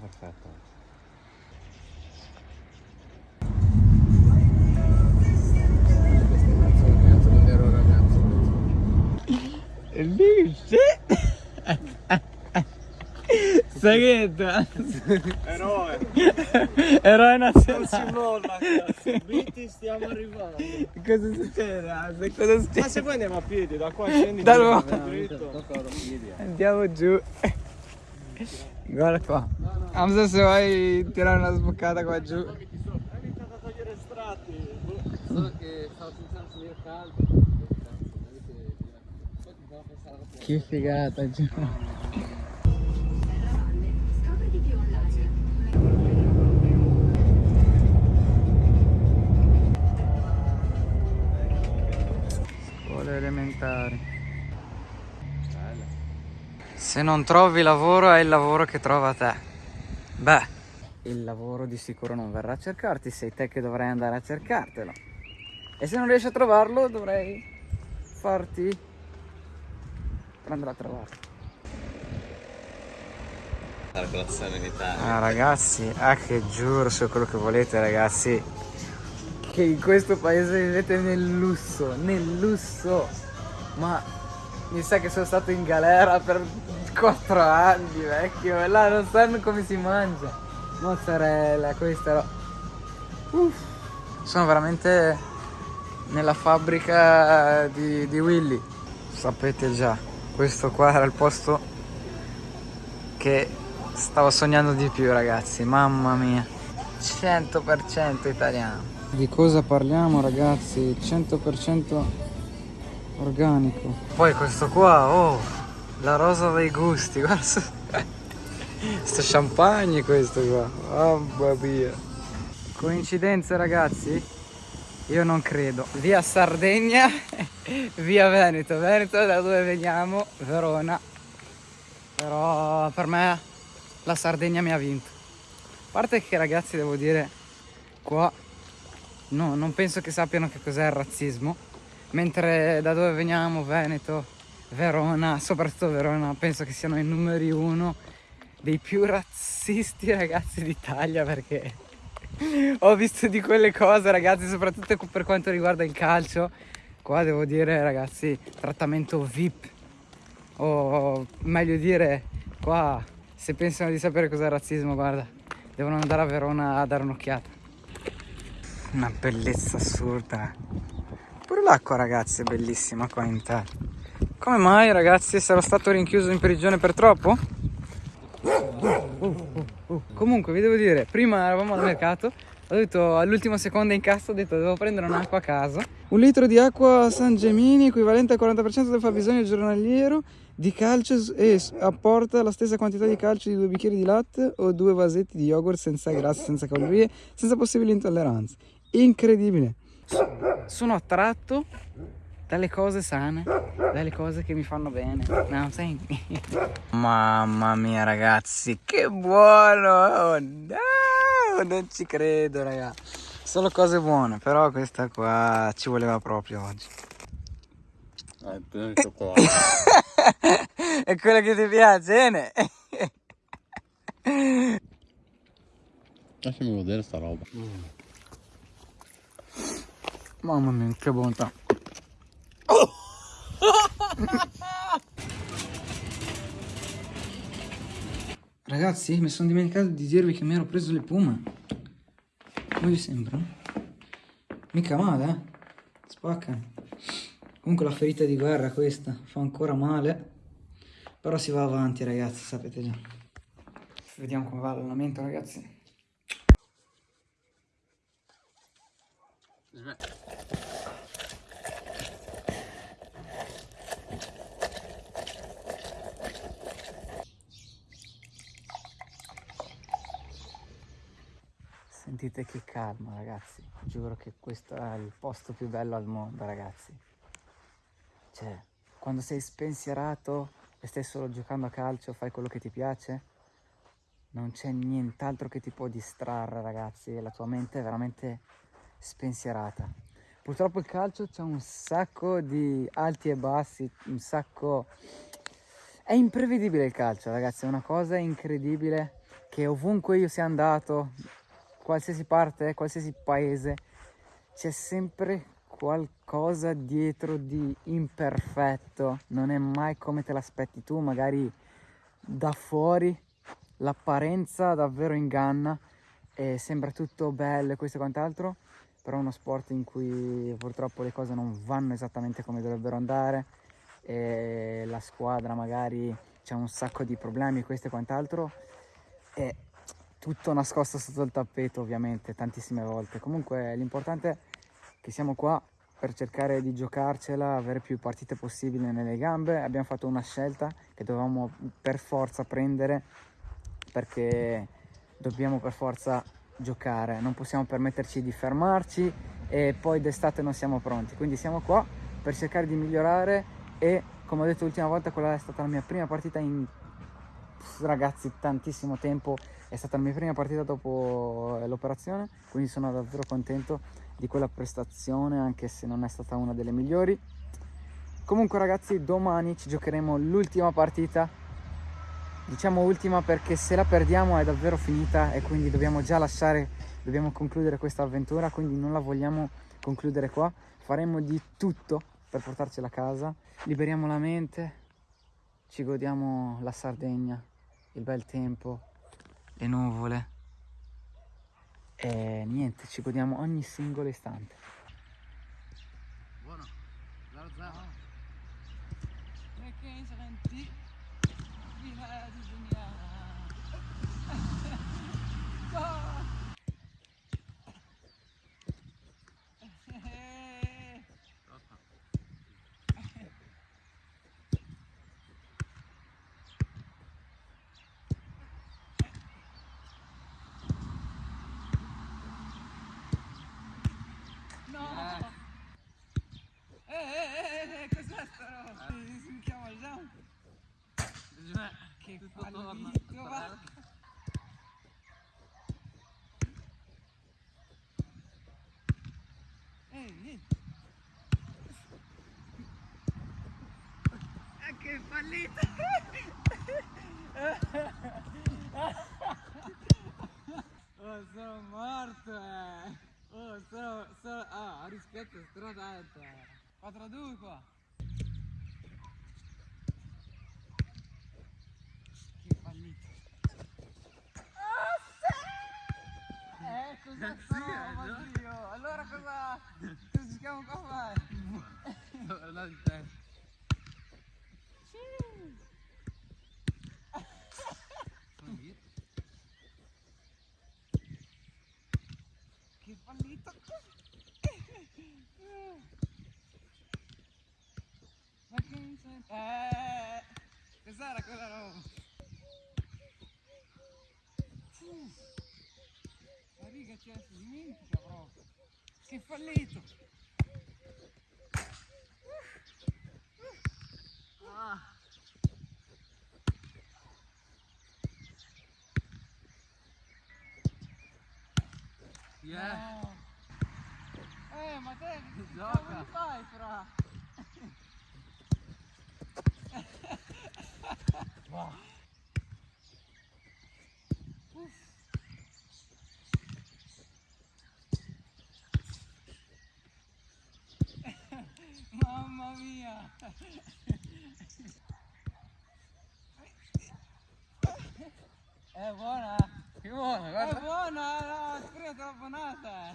perfetto. Dice? Segheto Eroe, Eroe non si nazionale molla cazzo, Biti stiamo arrivando. Cosa succede? Ase? Cosa Ma succede? se poi andiamo a piedi, da qua scendi Da dritto. Andiamo giù Guarda qua Hamza se vuoi tirare una sboccata qua giù Hai iniziato a togliere strati. Solo che stavo pensando se era caldo. Che figata giù Scopri di Se non trovi lavoro è il lavoro che trova te. Beh Il lavoro di sicuro non verrà a cercarti Sei te che dovrai andare a cercartelo. E se non riesci a trovarlo dovrai farti prendere a trovarlo. Ah ragazzi, ah che giuro su quello che volete ragazzi. Che in questo paese vivete nel lusso, nel lusso. Ma mi sa che sono stato in galera per 4 anni vecchio e Là non sanno come si mangia Mozzarella, questa roba Uff, Sono veramente nella fabbrica di, di Willy Sapete già, questo qua era il posto che stavo sognando di più ragazzi, mamma mia, 100% italiano. Di cosa parliamo ragazzi? 100% organico. Poi questo qua, oh, la rosa dei gusti, guarda. Sto champagne questo qua, mamma mia. Coincidenze ragazzi? Io non credo. Via Sardegna, via Veneto. Veneto da dove veniamo, Verona. Però per me la Sardegna mi ha vinto. A parte che ragazzi devo dire, qua no, non penso che sappiano che cos'è il razzismo. Mentre da dove veniamo, Veneto, Verona, soprattutto Verona, penso che siano i numeri uno dei più razzisti ragazzi d'Italia perché ho visto di quelle cose ragazzi, soprattutto per quanto riguarda il calcio. Qua devo dire ragazzi, trattamento VIP o meglio dire qua se pensano di sapere cos'è il razzismo guarda devono andare a Verona a dare un'occhiata. Una bellezza assurda pure l'acqua ragazzi è bellissima qua in Italia come mai ragazzi sarò stato rinchiuso in prigione per troppo? comunque vi devo dire prima eravamo al mercato ho detto all'ultimo secondo in cassa ho detto devo prendere un'acqua a casa un litro di acqua San Gemini equivalente al 40% del fabbisogno giornaliero di calcio e apporta la stessa quantità di calcio di due bicchieri di latte o due vasetti di yogurt senza grassi, senza calorie, senza possibili intolleranze. Incredibile. Sono attratto dalle cose sane, dalle cose che mi fanno bene. No, senti. Mamma mia ragazzi, che buono! Oh, no, non ci credo, raga. Solo cose buone, però questa qua ci voleva proprio oggi. Ah, pieno di cioccolato. È quello che ti piace, ne? Lasciami vedere sta roba. Mamma mia, che bontà. Ragazzi, mi sono dimenticato di dirvi che mi ero preso le Puma. Come vi sembra? Mica male, eh? Spacca. Comunque la ferita di guerra questa, fa ancora male. Però si va avanti, ragazzi, sapete già. Vediamo come va l'allenamento, ragazzi. Sentite che calma ragazzi, giuro che questo è il posto più bello al mondo ragazzi. Cioè, quando sei spensierato e stai solo giocando a calcio, fai quello che ti piace, non c'è nient'altro che ti può distrarre ragazzi la tua mente è veramente spensierata. Purtroppo il calcio c'è un sacco di alti e bassi, un sacco... È imprevedibile il calcio ragazzi, è una cosa incredibile che ovunque io sia andato, qualsiasi parte, qualsiasi paese, c'è sempre qualcosa dietro di imperfetto, non è mai come te l'aspetti tu, magari da fuori l'apparenza davvero inganna e sembra tutto bello e questo e quant'altro, però è uno sport in cui purtroppo le cose non vanno esattamente come dovrebbero andare e la squadra magari c'è un sacco di problemi questo e quant'altro è tutto nascosto sotto il tappeto ovviamente tantissime volte. Comunque l'importante è che siamo qua per cercare di giocarcela avere più partite possibili nelle gambe. Abbiamo fatto una scelta che dovevamo per forza prendere perché dobbiamo per forza giocare. Non possiamo permetterci di fermarci e poi d'estate non siamo pronti. Quindi siamo qua per cercare di migliorare e come ho detto l'ultima volta quella è stata la mia prima partita in ragazzi tantissimo tempo. È stata la mia prima partita dopo eh, l'operazione quindi sono davvero contento di quella prestazione anche se non è stata una delle migliori. Comunque ragazzi domani ci giocheremo l'ultima partita. Diciamo ultima perché se la perdiamo è davvero finita e quindi dobbiamo già lasciare dobbiamo concludere questa avventura quindi non la vogliamo concludere qua. Faremo di tutto per portarcela a casa. Liberiamo la mente. Ci godiamo la Sardegna il bel tempo le nuvole e niente ci godiamo ogni singolo istante Buono. 0-0. si chiama già che Tutto torna. fallito va Ehi, eh, che fallito! oh, sono morto! Eh. Oh, sono, sono... Ah, rispetto stradata! 4-2 qua! Che fallito! Eh, cosa trova, Dio? Allora cosa... cosa cerchiamo qua a fare? Torna di te. Che fallito! Ma che mi sento? Eh! Cos'era quella roba? Uff, La riga ci si dimentica proprio! Che fallito! Ah! Yeah. No. Eh, ma te che Gioca. fai, fra? Uff. Mamma mia! È buona? Che buono, È guarda. buona, no, spero troppo nata.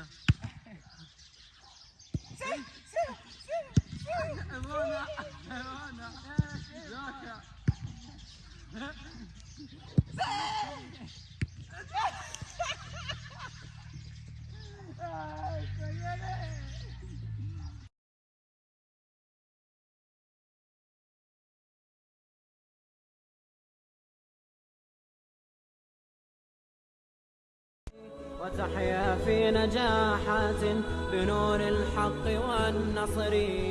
الدنيا امانه امانه ذاك نجاحات بنور الحق والنصر.